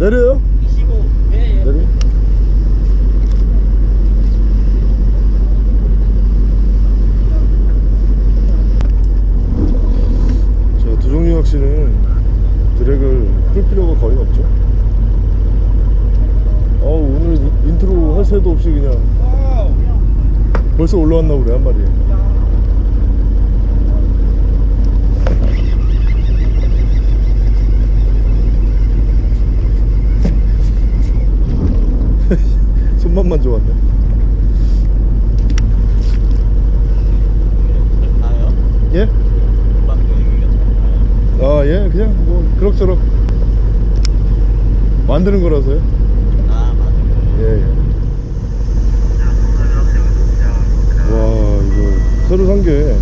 내려요? 25. 네, 예. 내려 자 두족류 낚시는 drag을 풀 필요가 거의 없죠 어 오늘 in- intro 할 새도 없이 그냥 벌써 올라왔나 보네 한 마리 손맛만 좋았네? 예? 아 예 그냥 뭐 그럭저럭 만드는 거라서요 아, 맞아요. 예, 예. 와 이거 새로 산 게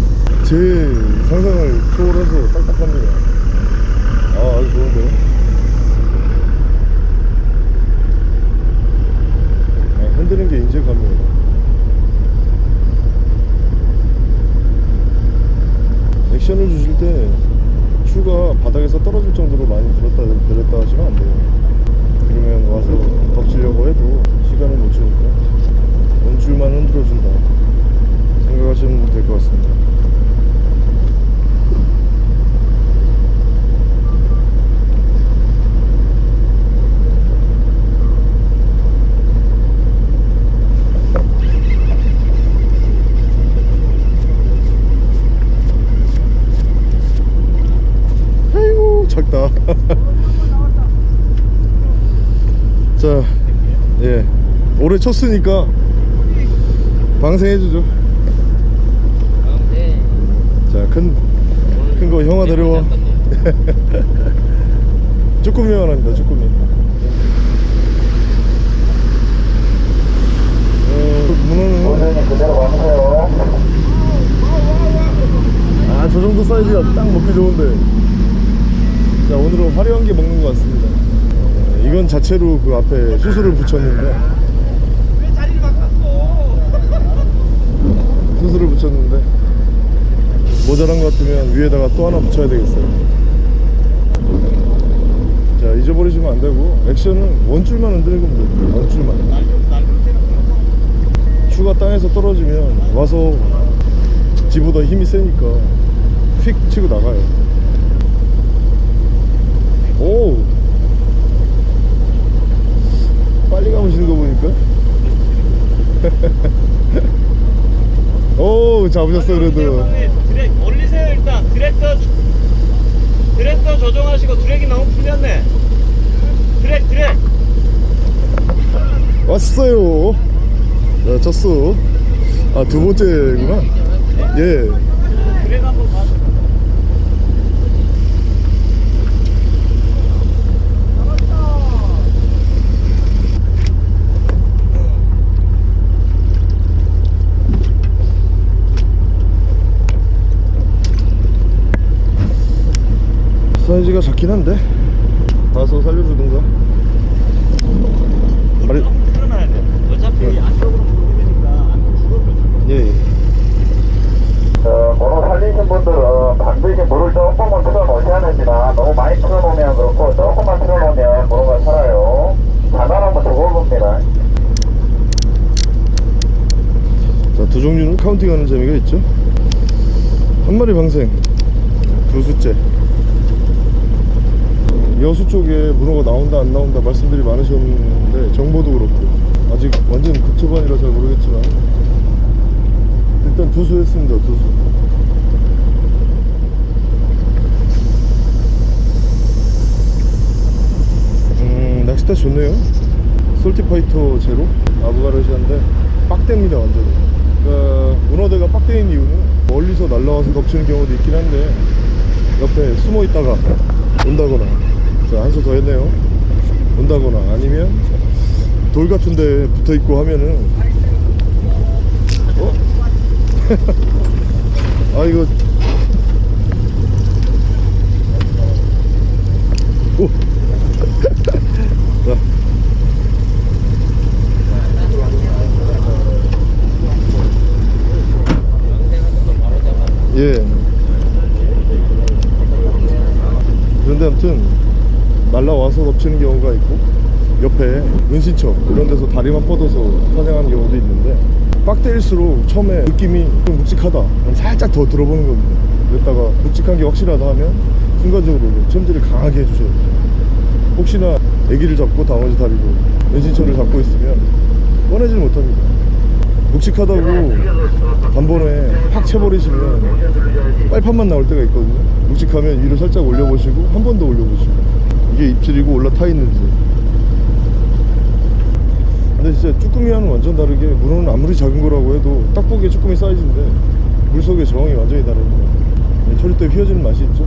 제 상상을 초월해서 딱딱합니다 아 아주 좋은데요 아, 흔드는 게 인재감이에요 액션을 주실 때 추가 바닥에서 떨어질 정도로 많이 들었다 내렸다 하시면 안 돼요 그러면 와서 덮치려고 해도 시간을 못 주니까 원줄만 흔들어준다 생각하시면 될 것 같습니다 아이고 작다 자, 예. 올해 쳤으니까 방생해주죠. 네. 자, 큰, 큰 거 형아 데려와. 쭈꾸미만 합니다, 쭈꾸미. 어, 문어는, 선생님 그대로 가세요. 아, 저 정도 사이즈가 딱 먹기 좋은데. 자, 오늘은 화려한 게 먹는 것 같습니다. 어, 이건 자체로 그 앞에 수술을 붙였는데. 수술을 붙였는데. 모자란 것 같으면 위에다가 또 하나 붙여야 되겠어요. 자 잊어버리시면 안 되고 액션은 원줄만 흔드는 겁니다 원줄만. 추가 땅에서 떨어지면 와서 지보다 힘이 세니까 휙 치고 나가요. 오 빨리 가보시는 거 보니까 오 잡으셨어 그래도 드랙 올리세요 일단. 드랙터 드랙터 조정하시고 드랙이 너무 풀렸네. 드랙 드랙. 왔어요 자 쳤어 아두 번째구나 예 드랙 한번 사이즈가 작긴 한데 봐서 살려주든가 너무 풀어놔야 돼. 어차피 안쪽으로 물으니까 안 죽어버려. 예, 예. 어, 번호 살리신 분들은 반드시 물을 조금만 틀어놓으셔야 됩니다. 너무 많이 틀어놓으면 그렇고 조금만 틀어놓으면 번호가 살아요. 장난하면 죽어봅니다. 자, 두 종류는 카운팅하는 재미가 있죠. 한 마리 방생, 두 수째. 여수 쪽에 문어가 나온다 안 나온다 말씀들이 많으셨는데 정보도 그렇고. 아직 완전 극초반이라 잘 모르겠지만. 일단 두수 했습니다 두수. 음 낚싯대 좋네요. 솔티파이터 제로? 아부가르시아인데 빡대입니다 완전히. 그러니까 문어대가 빡대인 이유는 멀리서 날라와서 덮치는 경우도 있긴 한데 옆에 숨어 있다가 온다거나. 자 한수 더 했네요. 온다거나 아니면 돌 같은데 붙어있고 하면은 어? 아 이거. 예. 그런데 아무튼 날라와서 덮치는 경우가 있고 옆에 은신처 이런 데서 다리만 뻗어서 사냥하는 경우도 있는데 빡대일수록 처음에 느낌이 좀 묵직하다. 살짝 더 들어보는 겁니다. 그랬다가 묵직한 게 확실하다 하면 순간적으로 챔질을 강하게 해주셔야 돼요. 혹시나 애기를 잡고 나머지 다리로 은신처를 잡고 있으면 꺼내질 못합니다. 묵직하다고 단번에 확 채버리시면 빨판만 나올 때가 있거든요. 묵직하면 위로 살짝 올려보시고 한 번 더 올려보시고 이게 입질이고 올라타 있는지. 근데 진짜 쭈꾸미와는 완전 다르게 문어는 아무리 작은 거라고 해도 딱 보기에 쭈꾸미 사이즈인데 물속의 저항이 완전히 다릅니다 초리 때 휘어지는 맛이 있죠.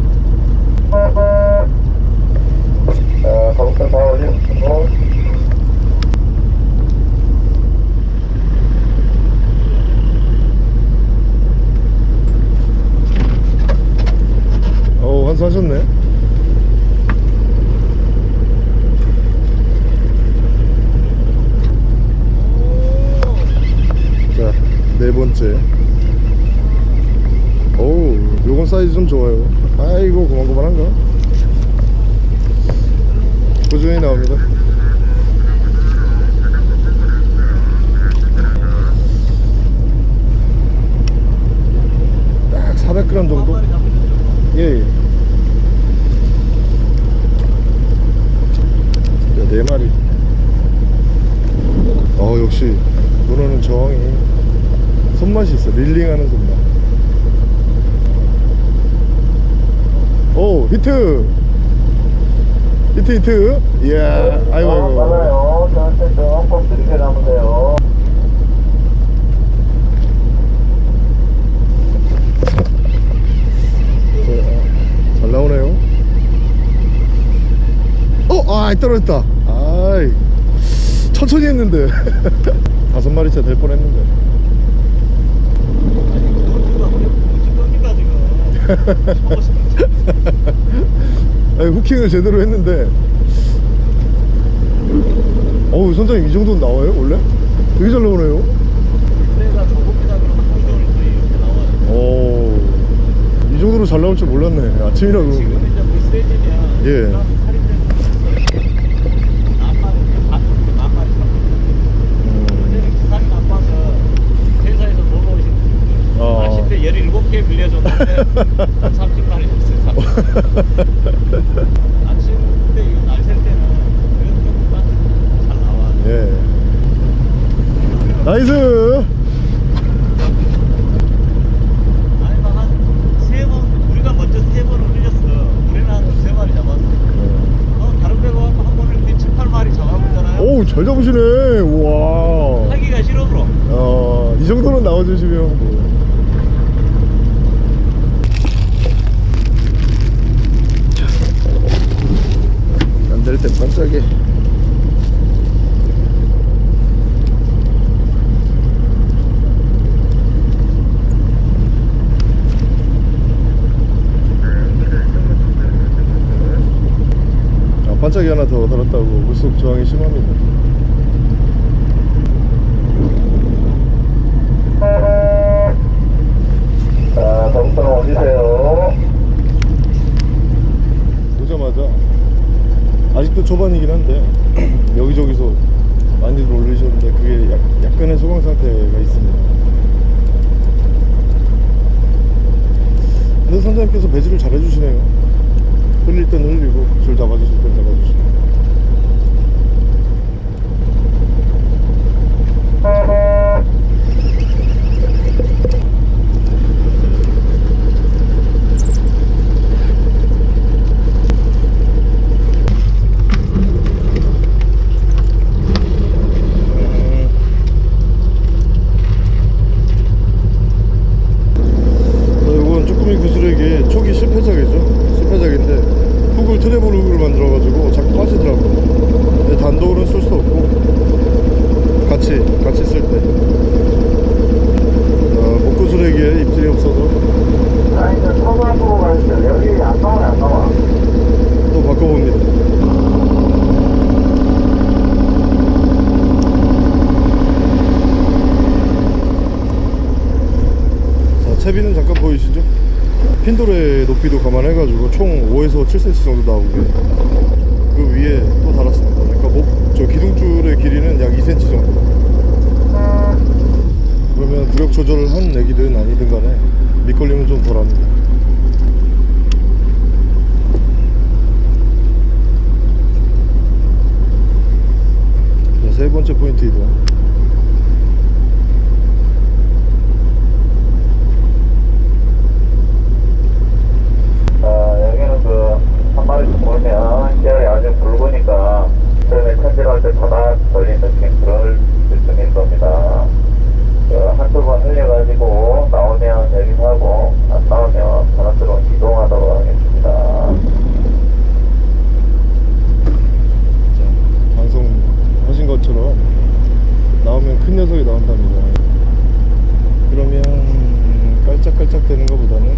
어우 환수하셨네 자 네 번째. 어우 요건 사이즈 좀 좋아요. 아이고 고만고만한가? 꾸준히 나옵니다. 딱 400g 정도? 예, 예. 자, 네 마리. 어, 역시, 문어는 저항이 손맛이 있어. reeling하는 손맛. 오, 히트! 히트, 히트! 이야, 아이고, 어, 아이고. 맞아요. 저한테 조금 느리게 남으세요. 잘 나오네요. 어, 아, 떨어졌다. 아이, 천천히 했는데. 다섯 마리째 될 뻔 했는데. 지금 아니, 후킹을 제대로 했는데. 어우, 선장님 이 정도는 나와요, 원래? 되게 잘 나오네요. 오, 이 정도로 잘 나올 줄 몰랐네. 아침이라 물 세지면 예. 사람 살인되는 남마리 반쪽으로 남마리 음, 어제는 기상이 나빠서 회사에서 놀러 오신 분들 어. 아쉽게 17개 빌려줬는데 한 30마리 줬어요 30마리 아침 때 이거 날샐 때는 그래도 조금 잘 나와 예. Nice! 아니 한세번 우리가 먼저 세번 올렸어 우리는 한 두세 마리 잡았어 어, 다른 배가 와서 한 번에 이렇게 7, 8마리 잡아보잖아요 오우, 잘 잡으시네. 우와. 하기가 싫어 그럼 어, 이 정도는 나와주시면 뭐. 안 될 때 반짝이. 아, 반짝이 하나 더 달았다고 물속 저항이 심합니다. 자, 거북선 올리세요. 오자마자 아직도 초반이긴 한데 여기저기서 많이들 올리셨는데 그게 약, 약간의 소강 상태가 있습니다 근데 선장님께서 배지를 잘 해주시네요 흘릴 땐 흘리고 줄 잡아주실 땐 잡아주시고 자, 이건 쭈꾸미 구슬에게 초기 실패작이죠 실패작인데 훅을 트래블 훅을 만들어가지고 자꾸 빠지더라고요 근데 단독으로는 쓸 수 없고 같이 같이 쓸때 어, 목구슬에게 입질이 없어서 자, 이제 서부으로 가시죠. 여기 안 나와요, 안 나와. 또 바꿔봅니다 자 채비는 잠깐 보이시죠 핀돌의 높이도 감안해가지고 총 5에서 7cm 정도 나오게 그 위에 또 달았습니다. 그러니까 목, 저 기둥줄의 길이는 약 2cm 정도. 그러면 부력 조절을 한 애기든 아니든 간에 밑걸림은 좀 덜합니다. 자, 세 번째 포인트 이동 자, 여기는 그, 한 마리씩 보면, 씨알이 아주 붉으니까, 처음에 천질할 때 바닥 걸린 느낌, 그럴 느낌일 겁니다. 그, 한두 번 흘려가지고, 나오면 여기서 하고, 안 나오면 바닥으로 이동하도록 하겠습니다. 자, 방송하신 것처럼 나오면 큰 녀석이 나온답니다. 그러면 깔짝깔짝 되는 것보다는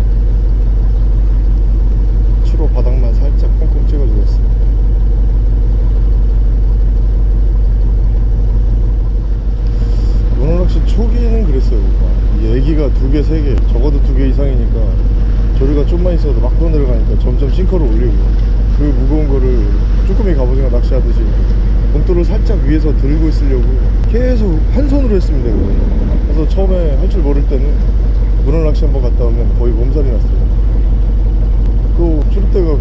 추로 바닥만 살짝 콩콩 찍어주겠습니다. 문어낚시 초기에는 그랬어요. 이 애기가 두 개, 세 개, 적어도 두 개 이상이니까 조류가 좀만 있어도 막 떠내려가니까 점점 싱커를 올리고 그 무거운 거를 쭈꾸미 갑오징어 낚시하듯이 본토를 살짝 위에서 들고 있으려고 계속 한 손으로 했습니다. 그거. 그래서 처음에 할 줄 모를 때는 문어 낚시 한번 갔다 오면 거의 몸살이 났어요. 또 출입대가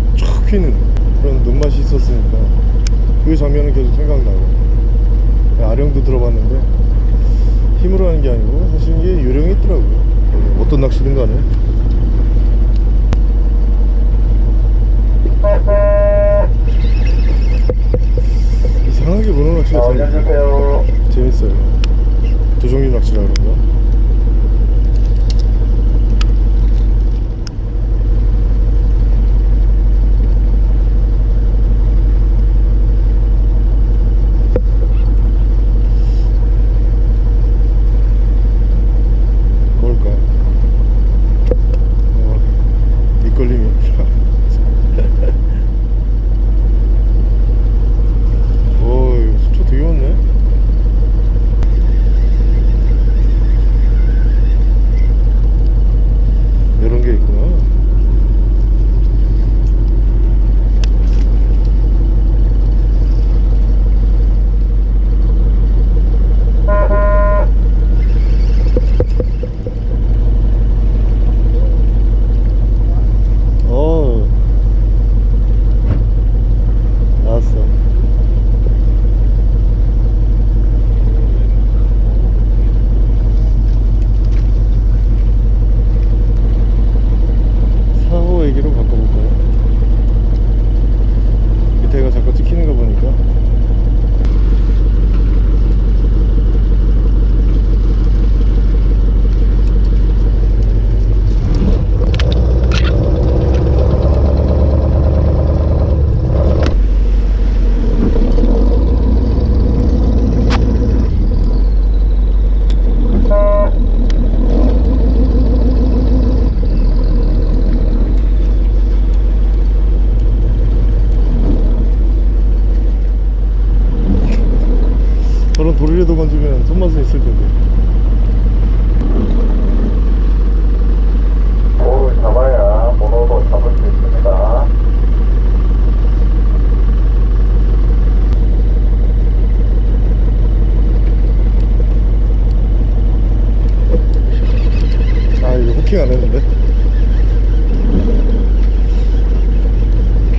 쫙 휘는 그런 눈맛이 있었으니까 그 장면은 계속 생각나고 아령도 들어봤는데 힘으로 하는 게 아니고 사실 이게 요령이 있더라고요 어떤 낚시든 간에 이상하게 문어 낚시가 올려주세요. 재밌어요 두 종류 낚시라 그런가?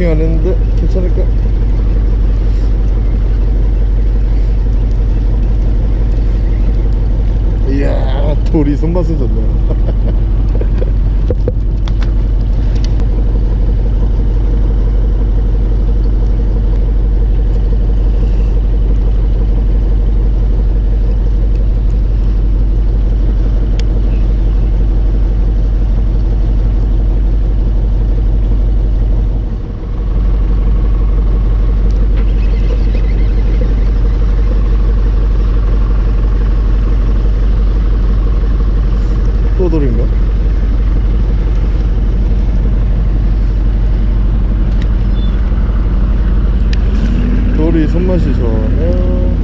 후킹 안 했는데 괜찮을까? 이야 돌이 손맛은 좋네 morreu.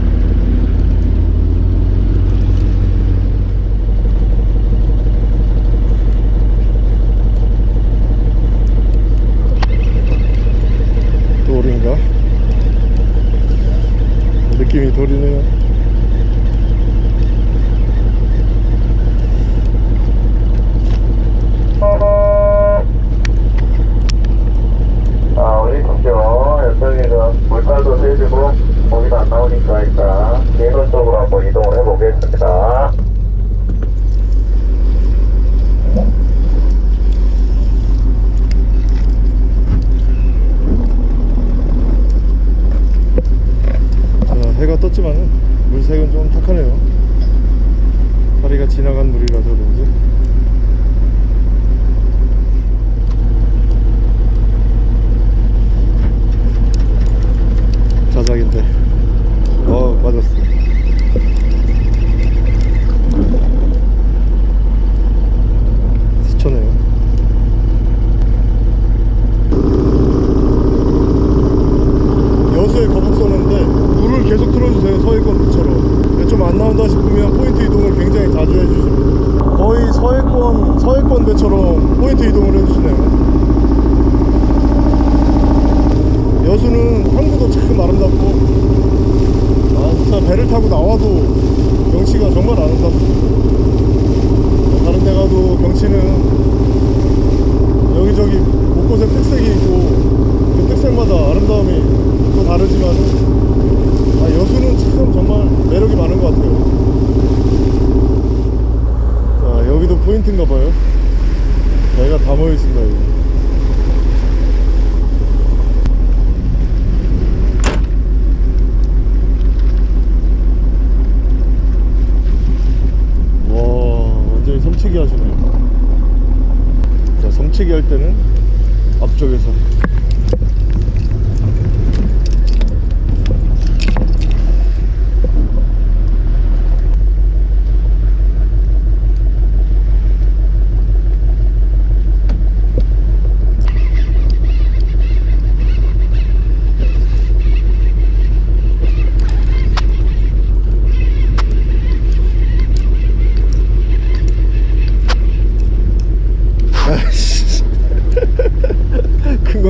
지나간 물이라서 그런지?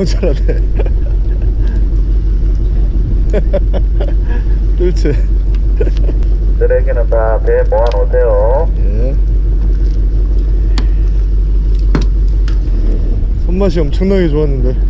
그건 잘하네 뚫채 쓰레기는 다 배에 모아놓으세요. 예. 손맛이 엄청나게 좋았는데.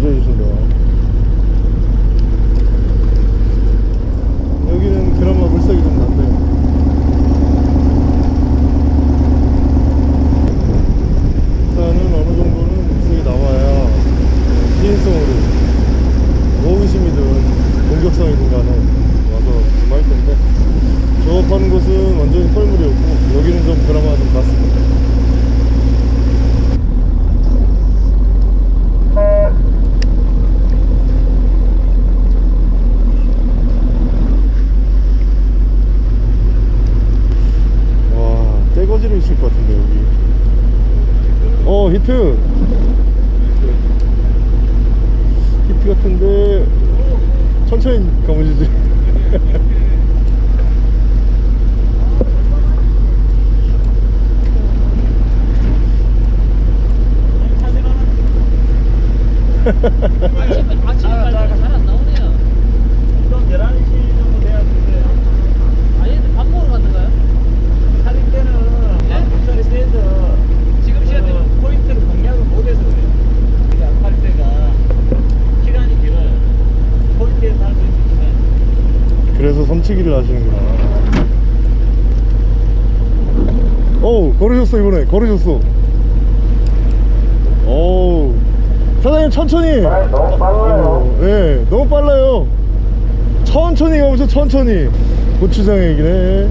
too. 걸으셨어 이번에. 걸으셨어. 어우. 사장님 천천히. 아, 너무 빨라요. 어, 네 너무 빨라요. 천천히 가보세요 천천히. 고추장 얘기네.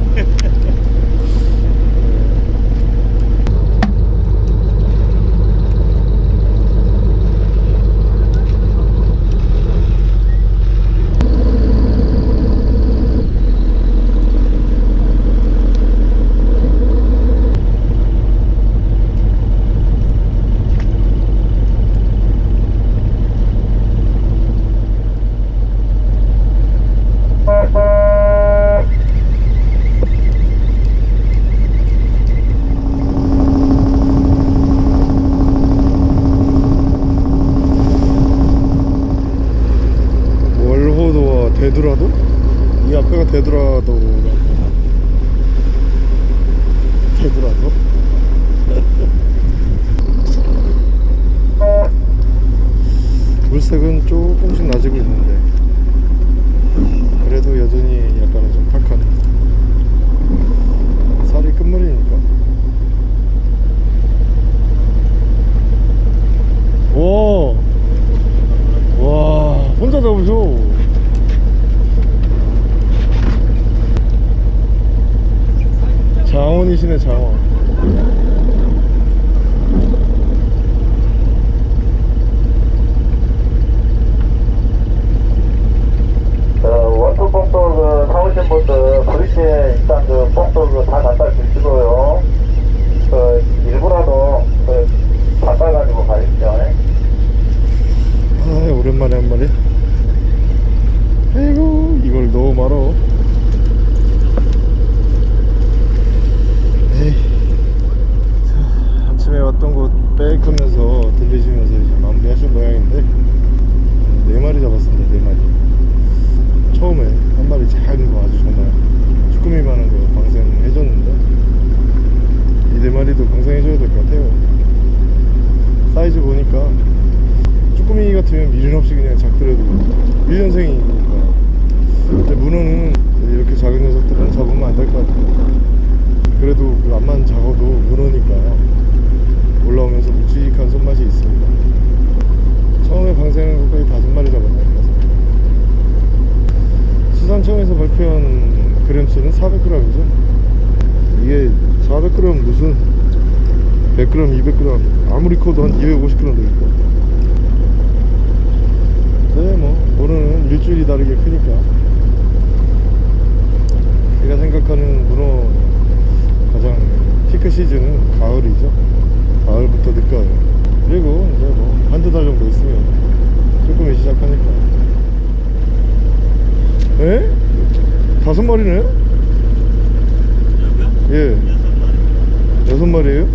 대두라도? 이 앞에가 대두라도 대두라도? 물색은 조금씩 나지고 있는데 그래도 여전히 약간은 좀 탁한 살이 끝물이니까 오! 와 혼자 잡으셔 장원이시네 장원 50kg도 있고. 그래 뭐 오늘은 일주일이 다르게 크니까. 제가 생각하는 문어 가장 피크 시즌은 가을이죠. 가을부터 늦가을. 그리고 이제 뭐 한두 달 정도 있으면 조금이 시작하니까. 에? 다섯 마리네? 예. 여섯 마리에요?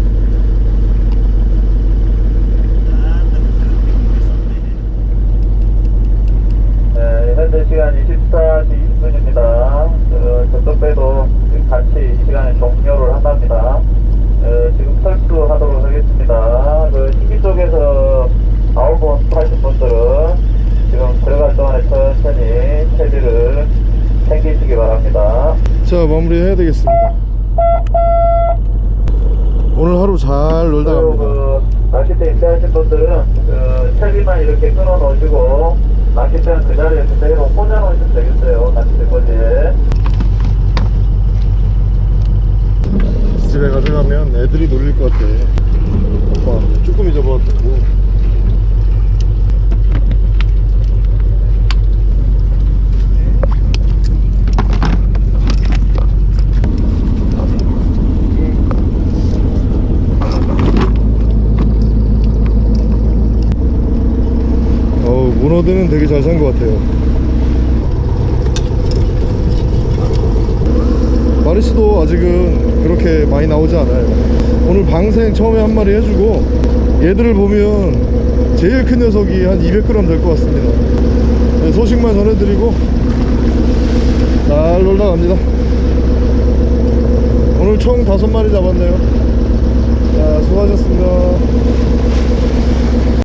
되게 잘 산 것 같아요. 마리스도 아직은 그렇게 많이 나오지 않아요. 오늘 방생 처음에 한 마리 해주고 얘들을 보면 제일 큰 녀석이 한 200g 될 것 같습니다. 네, 소식만 전해드리고 잘 놀다 갑니다. 오늘 총 다섯 마리 잡았네요. 자 수고하셨습니다